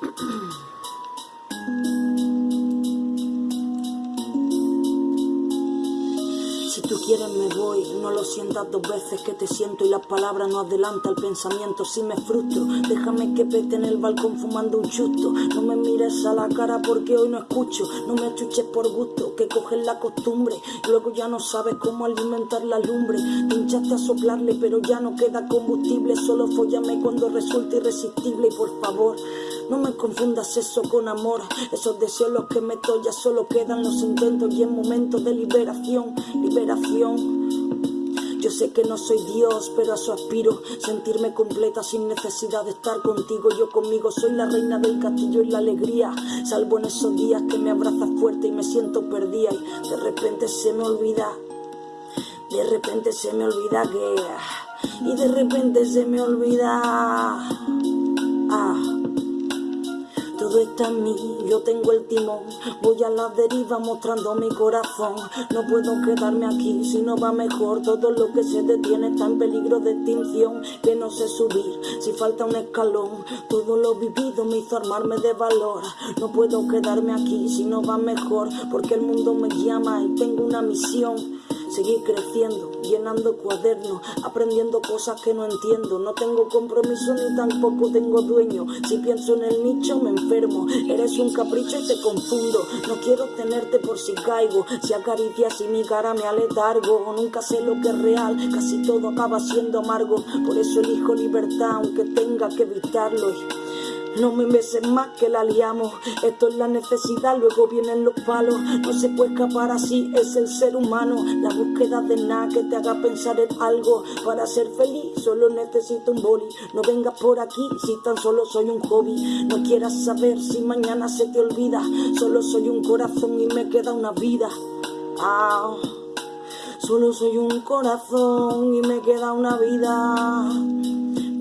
Si tú quieres me voy, no lo sientas dos veces que te siento y las palabras no adelanta el pensamiento. Si me frustro, déjame que pete en el balcón fumando un chusto. No me mires a la cara porque hoy no escucho, no me achuches por gusto, que coges la costumbre. Luego ya no sabes cómo alimentar la lumbre. Te hinchaste a soplarle, pero ya no queda combustible. Solo follame cuando resulte irresistible y por favor. No me confundas eso con amor, esos deseos los que meto ya solo quedan los intentos y en momentos de liberación, liberación. Yo sé que no soy Dios, pero a eso aspiro, sentirme completa sin necesidad de estar contigo. Yo conmigo soy la reina del castillo y la alegría, salvo en esos días que me abrazas fuerte y me siento perdida y de repente se me olvida, de repente se me olvida que, y de repente se me olvida. Todo está en mí, yo tengo el timón. Voy a la deriva mostrando mi corazón. No puedo quedarme aquí si no va mejor. Todo lo que se detiene está en peligro de extinción. Que no sé subir si falta un escalón. Todo lo vivido me hizo armarme de valor. No puedo quedarme aquí si no va mejor. Porque el mundo me llama y tengo una misión. Seguir creciendo, llenando cuadernos, aprendiendo cosas que no entiendo. No tengo compromiso ni tampoco tengo dueño. Si pienso en el nicho me enfermo. Eres un capricho y te confundo. No quiero tenerte por si caigo. Si acaricias y mi cara me aletargo. Nunca sé lo que es real. Casi todo acaba siendo amargo. Por eso elijo libertad aunque tenga que evitarlo. No me beses más que la liamos. Esto es la necesidad, luego vienen los palos. No se puede escapar así, es el ser humano. La búsqueda de nada que te haga pensar en algo. Para ser feliz, solo necesito un boli. No vengas por aquí si tan solo soy un hobby. No quieras saber si mañana se te olvida. Solo soy un corazón y me queda una vida. Ah. Solo soy un corazón y me queda una vida.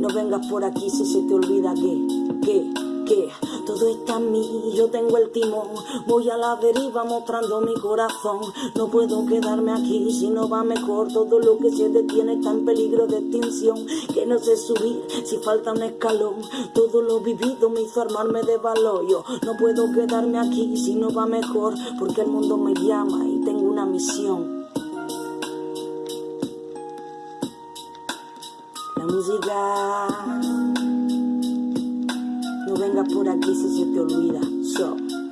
No vengas por aquí si se te olvida que que, que todo está en mí, yo tengo el timón, voy a la deriva mostrando mi corazón, no puedo quedarme aquí si no va mejor, todo lo que se detiene está en peligro de extinción, que no sé subir si falta un escalón, todo lo vivido me hizo armarme de valor, yo no puedo quedarme aquí si no va mejor, porque el mundo me llama y tengo una misión. La música por aquí si se te olvida. So.